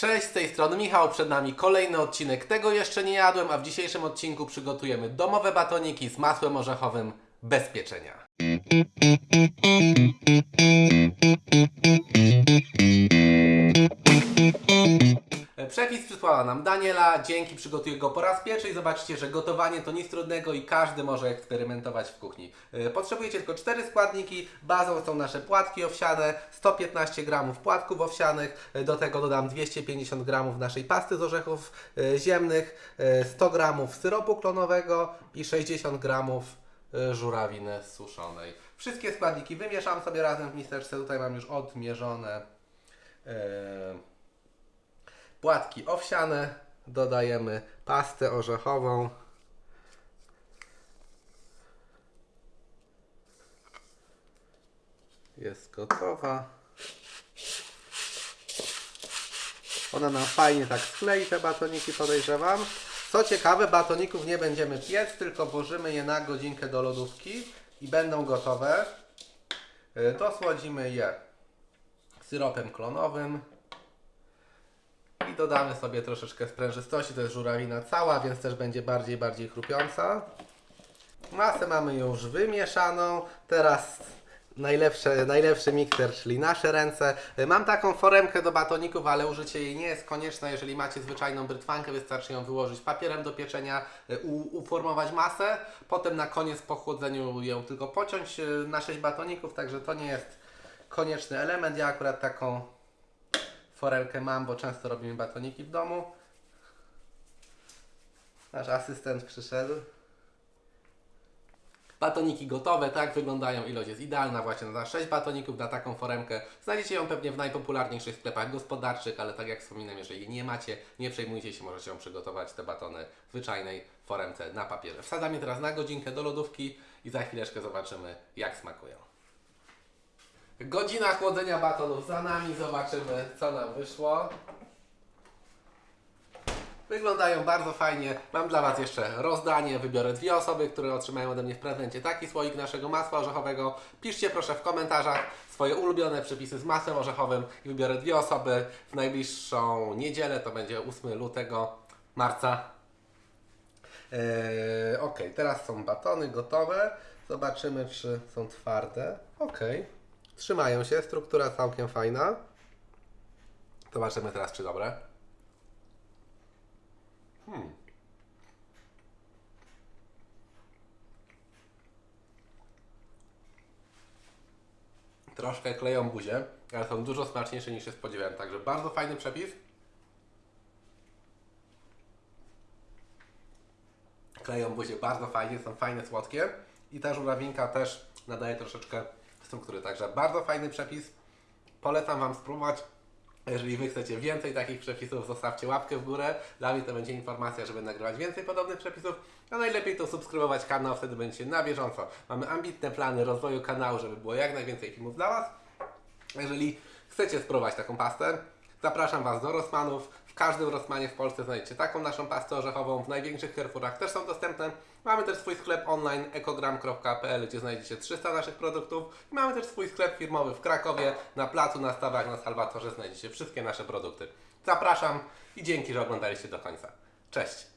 Cześć, z tej strony Michał, przed nami kolejny odcinek Tego jeszcze nie jadłem, a w dzisiejszym odcinku przygotujemy domowe batoniki z masłem orzechowym bez pieczenia. Przepis przysłała nam Daniela, dzięki przygotuję go po raz pierwszy i zobaczycie, że gotowanie to nic trudnego i każdy może eksperymentować w kuchni. E, Potrzebujecie tylko cztery składniki, bazą są nasze płatki owsiane, 115 g płatków owsianych, e, do tego dodam 250 g naszej pasty z orzechów e, ziemnych, e, 100 g syropu klonowego i 60 g e, żurawiny suszonej. Wszystkie składniki wymieszam sobie razem w miseczce, tutaj mam już odmierzone. e, płatki owsiane, dodajemy pastę orzechową. Jest gotowa. Ona nam fajnie tak sklei te batoniki, podejrzewam. Co ciekawe, batoników nie będziemy piec, tylko włożymy je na godzinkę do lodówki i będą gotowe. Y, Dosłodzimy je syropem klonowym. Dodamy sobie troszeczkę sprężystości, to jest żurawina cała, więc też będzie bardziej, bardziej chrupiąca. Masę mamy już wymieszaną, teraz najlepsze, najlepszy mikser, czyli nasze ręce. Mam taką foremkę do batoników, ale użycie jej nie jest konieczne, jeżeli macie zwyczajną brytwankę, wystarczy ją wyłożyć papierem do pieczenia, u, uformować masę, potem na koniec po chłodzeniu ją tylko pociąć e, na 6 batoników, także to nie jest konieczny element. Ja akurat taką forelkę mam, bo często robimy batoniki w domu. Nasz asystent przyszedł. Batoniki gotowe, tak wyglądają, ilość jest idealna właśnie na 6 batoników, na taką foremkę. Znajdziecie ją pewnie w najpopularniejszych sklepach gospodarczych, ale tak jak wspominam, jeżeli nie macie, nie przejmujcie się, możecie ją przygotować, te batony w zwyczajnej foremce na papierze. Wsadzam je teraz na godzinkę do lodówki i za chwileczkę zobaczymy jak smakują. Godzina chłodzenia batonów za nami, zobaczymy co nam wyszło. Wyglądają bardzo fajnie. Mam dla Was jeszcze rozdanie. Wybiorę dwie osoby, które otrzymają ode mnie w prezencie taki słoik naszego masła orzechowego. Piszcie proszę w komentarzach swoje ulubione przepisy z masłem orzechowym i wybiorę dwie osoby w najbliższą niedzielę. To będzie 8 lutego, marca. Eee, ok, teraz są batony gotowe. Zobaczymy, czy są twarde. Ok, trzymają się. Struktura całkiem fajna. Zobaczymy teraz, czy dobre. Troszkę kleją buzię, ale są dużo smaczniejsze niż się spodziewałem. Także bardzo fajny przepis. Kleją buzię bardzo fajnie, są fajne, słodkie. I ta żurawinka też nadaje troszeczkę struktury. Także bardzo fajny przepis. Polecam Wam spróbować. Jeżeli Wy chcecie więcej takich przepisów, zostawcie łapkę w górę. Dla mnie to będzie informacja, żeby nagrywać więcej podobnych przepisów. A najlepiej to subskrybować kanał, wtedy będziecie na bieżąco. Mamy ambitne plany rozwoju kanału, żeby było jak najwięcej filmów dla Was. Jeżeli chcecie spróbować taką pastę, zapraszam Was do Rossmanów. W każdym Rossmanie w Polsce znajdziecie taką naszą pastę orzechową. W największych Carrefourach też są dostępne. Mamy też swój sklep online ekogram.pl, gdzie znajdziecie 300 naszych produktów. I mamy też swój sklep firmowy w Krakowie. Na placu, na stawach, na Salwatorze znajdziecie wszystkie nasze produkty. Zapraszam i dzięki, że oglądaliście do końca. Cześć!